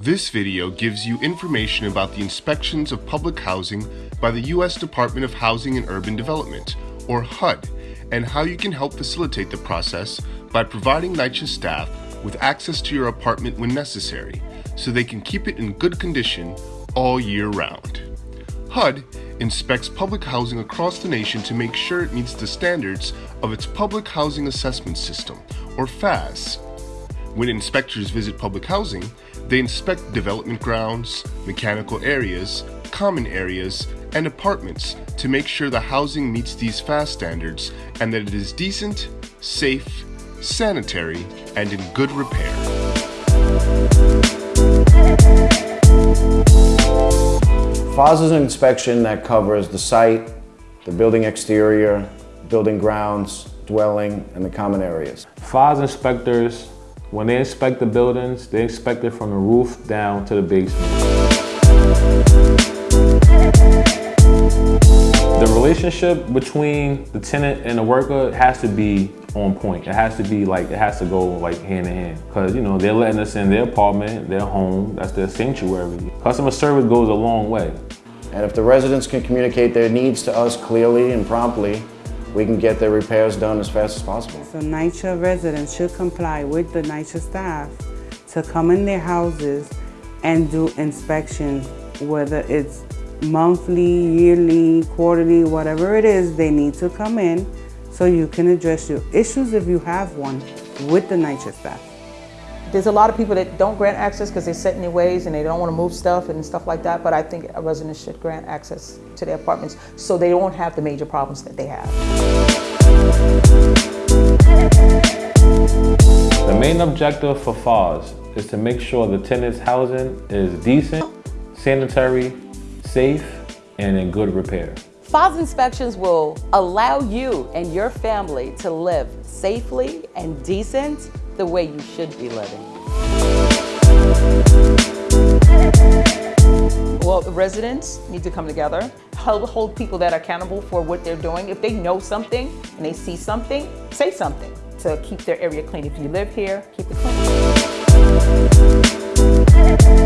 This video gives you information about the inspections of public housing by the U.S. Department of Housing and Urban Development, or HUD, and how you can help facilitate the process by providing NYCHA staff with access to your apartment when necessary, so they can keep it in good condition all year round. HUD inspects public housing across the nation to make sure it meets the standards of its Public Housing Assessment System, or PHAS. When inspectors visit public housing, they inspect development grounds, mechanical areas, common areas, and apartments to make sure the housing meets these PHAS standards and that it is decent, safe, sanitary, and in good repair. PHAS is an inspection that covers the site, the building exterior, building grounds, dwelling, and the common areas. PHAS inspectors when they inspect the buildings, they inspect it from the roof down to the basement. The relationship between the tenant and the worker has to be on point. It has to be like, it has to go like hand in hand. Cause you know, they're letting us in their apartment, their home, that's their sanctuary. Customer service goes a long way. And if the residents can communicate their needs to us clearly and promptly, we can get their repairs done as fast as possible. So NYCHA residents should comply with the NYCHA staff to come in their houses and do inspections, whether it's monthly, yearly, quarterly, whatever it is, they need to come in so you can address your issues if you have one with the NYCHA staff. There's a lot of people that don't grant access because they're set in their ways and they don't want to move stuff and stuff like that, but I think a resident should grant access to their apartments so they don't have the major problems that they have. The main objective for PHAS is to make sure the tenant's housing is decent, sanitary, safe, and in good repair. PHAS inspections will allow you and your family to live safely and decent the way you should be living. Well, residents need to come together, hold, hold people that are accountable for what they're doing. If they know something and they see something, say something to keep their area clean. If you live here, keep it clean.